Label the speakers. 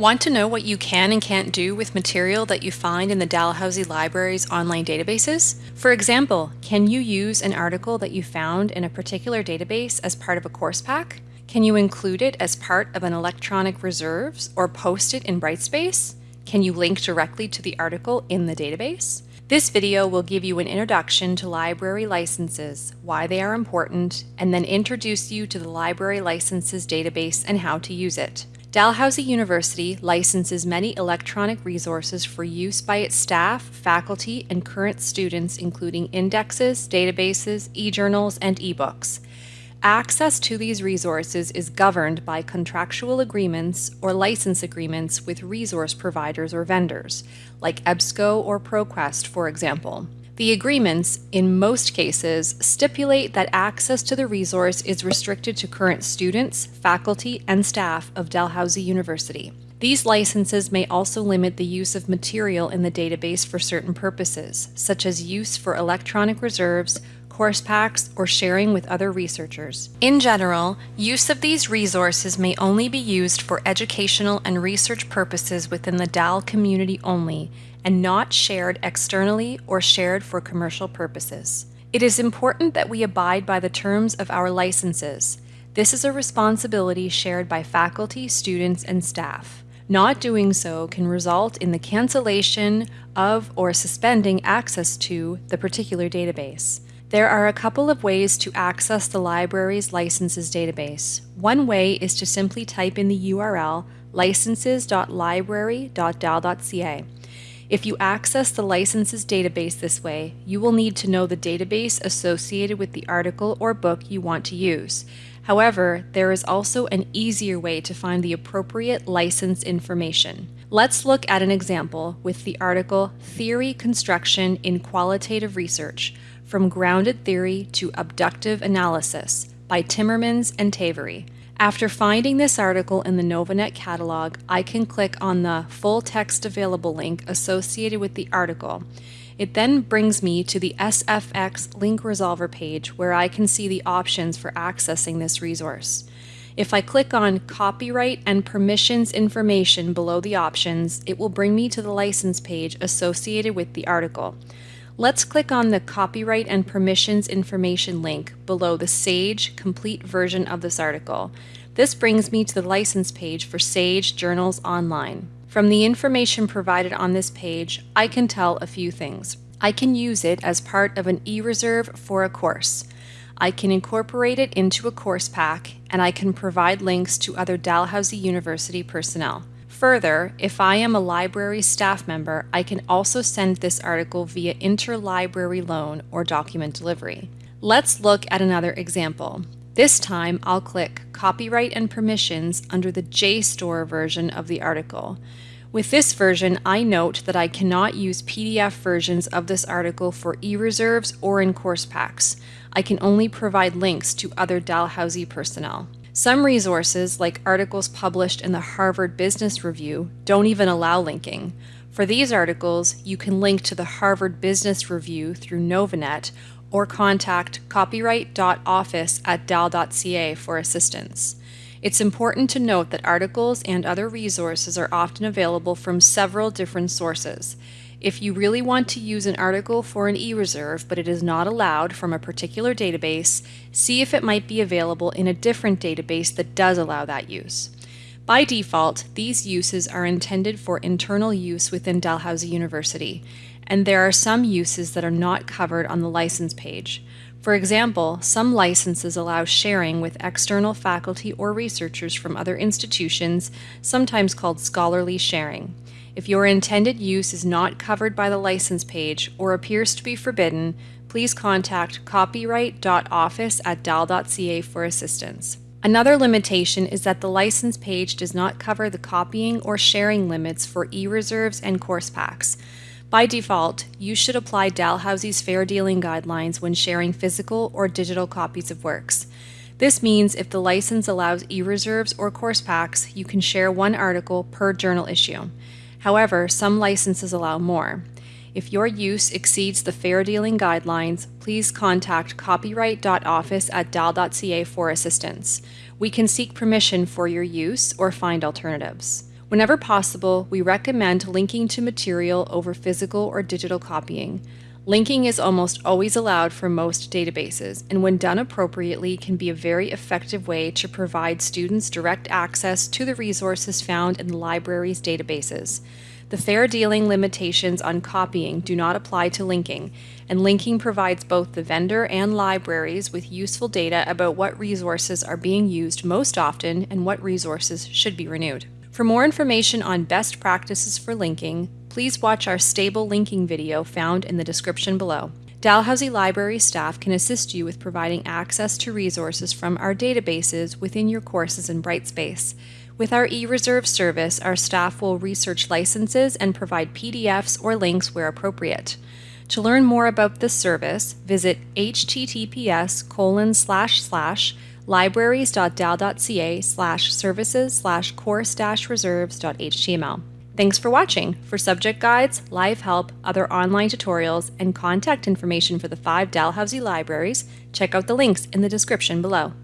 Speaker 1: Want to know what you can and can't do with material that you find in the Dalhousie Library's online databases? For example, can you use an article that you found in a particular database as part of a course pack? Can you include it as part of an electronic reserves or post it in Brightspace? Can you link directly to the article in the database? This video will give you an introduction to library licenses, why they are important, and then introduce you to the library licenses database and how to use it. Dalhousie University licenses many electronic resources for use by its staff, faculty, and current students including indexes, databases, e-journals, and e-books. Access to these resources is governed by contractual agreements or license agreements with resource providers or vendors, like EBSCO or ProQuest, for example. The agreements, in most cases, stipulate that access to the resource is restricted to current students, faculty, and staff of Dalhousie University. These licenses may also limit the use of material in the database for certain purposes, such as use for electronic reserves, course packs, or sharing with other researchers. In general, use of these resources may only be used for educational and research purposes within the DAL community only, and not shared externally or shared for commercial purposes. It is important that we abide by the terms of our licenses. This is a responsibility shared by faculty, students, and staff. Not doing so can result in the cancellation of or suspending access to the particular database. There are a couple of ways to access the library's licenses database. One way is to simply type in the URL licenses.library.dal.ca. If you access the licenses database this way, you will need to know the database associated with the article or book you want to use. However, there is also an easier way to find the appropriate license information. Let's look at an example with the article Theory Construction in Qualitative Research From Grounded Theory to Abductive Analysis by Timmermans and Tavory. After finding this article in the Novanet catalog, I can click on the full text available link associated with the article. It then brings me to the SFX link resolver page where I can see the options for accessing this resource. If I click on Copyright and Permissions information below the options, it will bring me to the license page associated with the article. Let's click on the Copyright and Permissions Information link below the SAGE complete version of this article. This brings me to the license page for SAGE Journals Online. From the information provided on this page, I can tell a few things. I can use it as part of an e-reserve for a course. I can incorporate it into a course pack, and I can provide links to other Dalhousie University personnel. Further, if I am a library staff member, I can also send this article via interlibrary loan or document delivery. Let's look at another example. This time I'll click Copyright and Permissions under the JSTOR version of the article. With this version, I note that I cannot use PDF versions of this article for e-reserves or in course packs. I can only provide links to other Dalhousie personnel. Some resources, like articles published in the Harvard Business Review, don't even allow linking. For these articles, you can link to the Harvard Business Review through Novanet or contact copyright.office at dal.ca for assistance. It's important to note that articles and other resources are often available from several different sources. If you really want to use an article for an e-reserve but it is not allowed from a particular database, see if it might be available in a different database that does allow that use. By default, these uses are intended for internal use within Dalhousie University, and there are some uses that are not covered on the license page. For example, some licenses allow sharing with external faculty or researchers from other institutions, sometimes called scholarly sharing. If your intended use is not covered by the license page or appears to be forbidden, please contact copyright.office at dal.ca for assistance. Another limitation is that the license page does not cover the copying or sharing limits for e-reserves and course packs. By default, you should apply Dalhousie's fair dealing guidelines when sharing physical or digital copies of works. This means if the license allows e-reserves or course packs, you can share one article per journal issue. However, some licenses allow more. If your use exceeds the fair dealing guidelines, please contact copyright.office at dal.ca for assistance. We can seek permission for your use or find alternatives. Whenever possible, we recommend linking to material over physical or digital copying. Linking is almost always allowed for most databases, and when done appropriately, can be a very effective way to provide students direct access to the resources found in the library's databases. The fair dealing limitations on copying do not apply to linking, and linking provides both the vendor and libraries with useful data about what resources are being used most often and what resources should be renewed. For more information on best practices for linking, please watch our stable linking video found in the description below. Dalhousie Library staff can assist you with providing access to resources from our databases within your courses in Brightspace. With our eReserve service, our staff will research licenses and provide PDFs or links where appropriate. To learn more about this service, visit https colon slash slash libraries.dal.ca slash services slash course dash reserves.html. Thanks for watching. For subject guides, live help, other online tutorials, and contact information for the five Dalhousie libraries, check out the links in the description below.